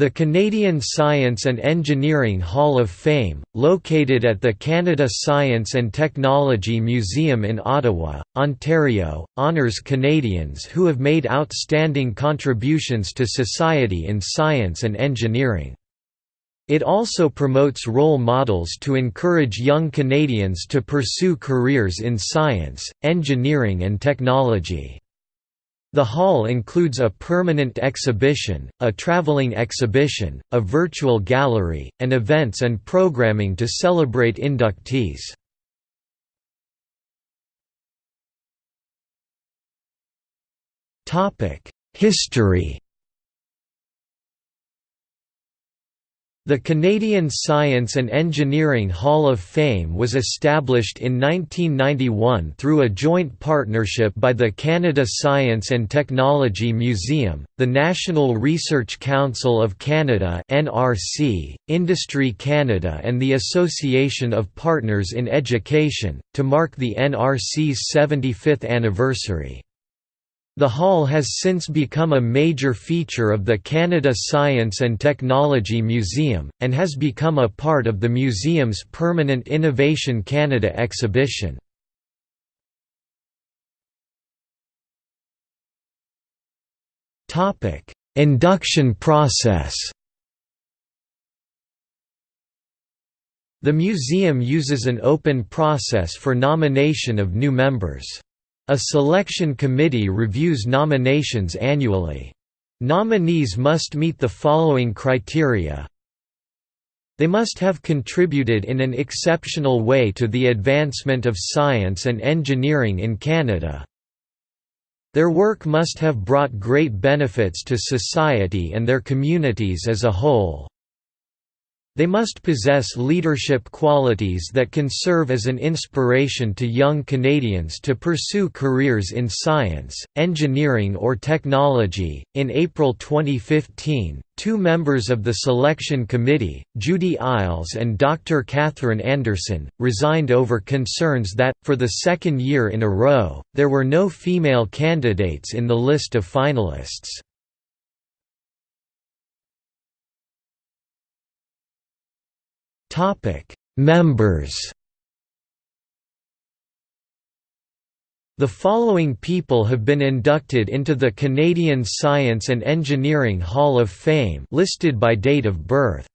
The Canadian Science and Engineering Hall of Fame, located at the Canada Science and Technology Museum in Ottawa, Ontario, honours Canadians who have made outstanding contributions to society in science and engineering. It also promotes role models to encourage young Canadians to pursue careers in science, engineering and technology. The hall includes a permanent exhibition, a traveling exhibition, a virtual gallery, and events and programming to celebrate inductees. History The Canadian Science and Engineering Hall of Fame was established in 1991 through a joint partnership by the Canada Science and Technology Museum, the National Research Council of Canada (NRC), Industry Canada and the Association of Partners in Education, to mark the NRC's 75th anniversary. The hall has since become a major feature of the Canada Science and Technology Museum, and has become a part of the museum's permanent Innovation Canada exhibition. Induction process The museum uses an open process for nomination of new members. A selection committee reviews nominations annually. Nominees must meet the following criteria they must have contributed in an exceptional way to the advancement of science and engineering in Canada. Their work must have brought great benefits to society and their communities as a whole. They must possess leadership qualities that can serve as an inspiration to young Canadians to pursue careers in science, engineering, or technology. In April 2015, two members of the selection committee, Judy Illes and Dr. Catherine Anderson, resigned over concerns that, for the second year in a row, there were no female candidates in the list of finalists. Topic: Members. The following people have been inducted into the Canadian Science and Engineering Hall of Fame listed by date of birth.